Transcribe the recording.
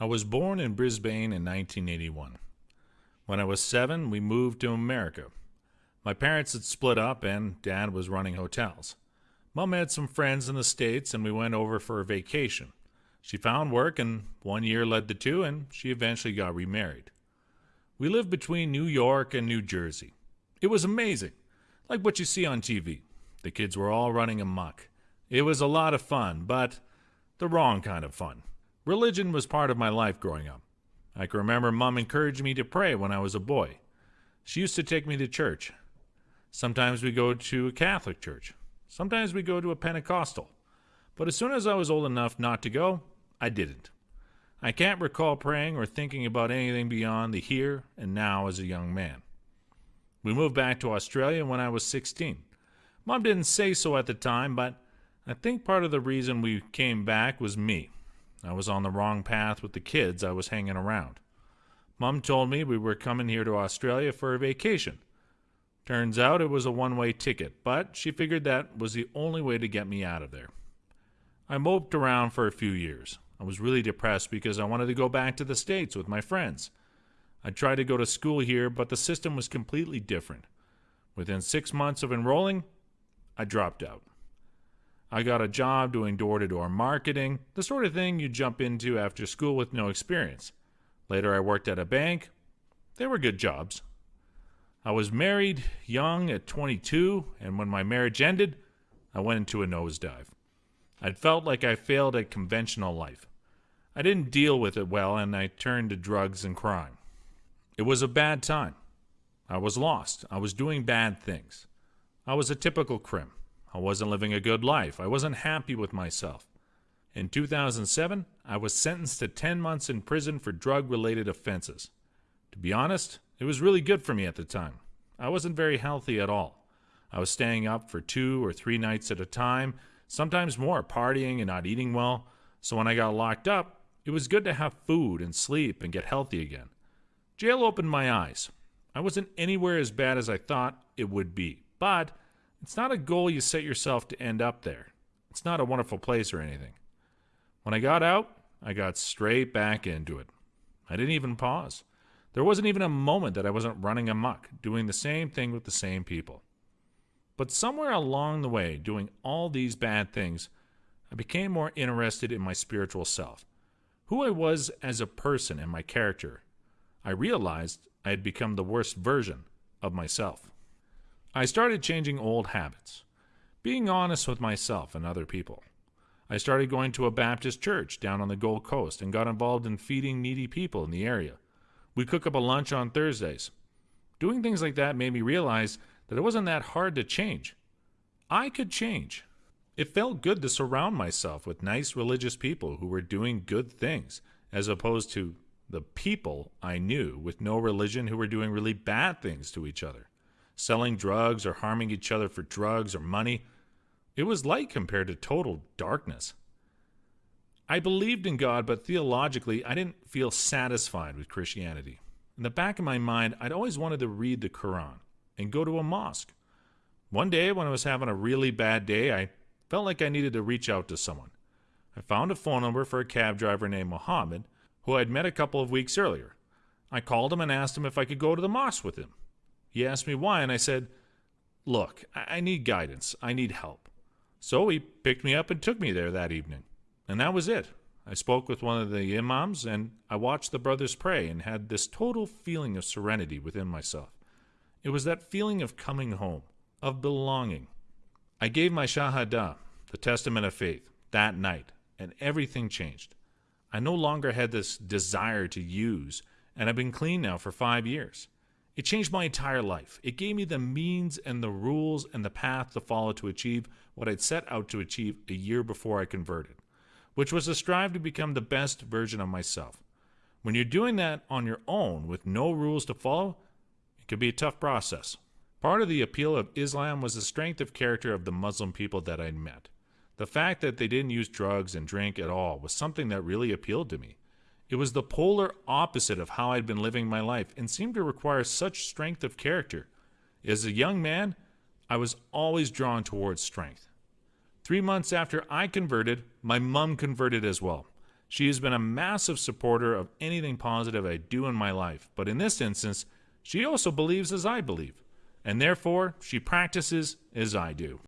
I was born in Brisbane in 1981. When I was seven, we moved to America. My parents had split up, and Dad was running hotels. Mom had some friends in the States, and we went over for a vacation. She found work, and one year led to two, and she eventually got remarried. We lived between New York and New Jersey. It was amazing, like what you see on TV. The kids were all running amok. It was a lot of fun, but the wrong kind of fun. Religion was part of my life growing up. I can remember Mom encouraged me to pray when I was a boy. She used to take me to church. Sometimes we go to a Catholic church. Sometimes we go to a Pentecostal. But as soon as I was old enough not to go, I didn't. I can't recall praying or thinking about anything beyond the here and now as a young man. We moved back to Australia when I was 16. Mom didn't say so at the time, but I think part of the reason we came back was me. I was on the wrong path with the kids I was hanging around. Mom told me we were coming here to Australia for a vacation. Turns out it was a one way ticket, but she figured that was the only way to get me out of there. I moped around for a few years. I was really depressed because I wanted to go back to the States with my friends. I tried to go to school here, but the system was completely different. Within six months of enrolling, I dropped out. I got a job doing door to door marketing, the sort of thing you jump into after school with no experience. Later, I worked at a bank. They were good jobs. I was married young at 22, and when my marriage ended, I went into a nosedive. I'd felt like I failed at conventional life. I didn't deal with it well, and I turned to drugs and crime. It was a bad time. I was lost. I was doing bad things. I was a typical crim. I wasn't living a good life. I wasn't happy with myself. In 2007, I was sentenced to 10 months in prison for drug related offenses. To be honest, it was really good for me at the time. I wasn't very healthy at all. I was staying up for two or three nights at a time, sometimes more, partying and not eating well. So when I got locked up, it was good to have food and sleep and get healthy again. Jail opened my eyes. I wasn't anywhere as bad as I thought it would be, but it's not a goal you set yourself to end up there. It's not a wonderful place or anything. When I got out, I got straight back into it. I didn't even pause. There wasn't even a moment that I wasn't running amok, doing the same thing with the same people. But somewhere along the way, doing all these bad things, I became more interested in my spiritual self, who I was as a person and my character. I realized I had become the worst version of myself. I started changing old habits, being honest with myself and other people. I started going to a Baptist church down on the Gold Coast and got involved in feeding needy people in the area. We cook up a lunch on Thursdays. Doing things like that made me realize that it wasn't that hard to change. I could change. It felt good to surround myself with nice religious people who were doing good things, as opposed to the people I knew with no religion who were doing really bad things to each other, selling drugs or harming each other for drugs or money. It was light compared to total darkness. I believed in God, but theologically, I didn't feel satisfied with Christianity. In the back of my mind, I'd always wanted to read the Quran and go to a mosque. One day, when I was having a really bad day, I felt like I needed to reach out to someone. I found a phone number for a cab driver named Mohammed, who I'd met a couple of weeks earlier. I called him and asked him if I could go to the mosque with him. He asked me why, and I said, Look, I need guidance. I need help. So he picked me up and took me there that evening. And that was it. I spoke with one of the imams and I watched the brothers pray and had this total feeling of serenity within myself. It was that feeling of coming home, of belonging. I gave my Shahada, the testament of faith, that night, and everything changed. I no longer had this desire to use, and I've been clean now for five years. It changed my entire life. It gave me the means and the rules and the path to follow to achieve what I'd set out to achieve a year before I converted, which was to strive to become the best version of myself. When you're doing that on your own with no rules to follow, it could be a tough process. Part of the appeal of Islam was the strength of character of the Muslim people that I'd met. The fact that they didn't use drugs and drink at all was something that really appealed to me. It was the polar opposite of how I'd been living my life and seemed to require such strength of character. As a young man, I was always drawn towards strength. Three months after I converted, my mom converted as well. She has been a massive supporter of anything positive I do in my life, but in this instance, she also believes as I believe, and therefore she practices as I do.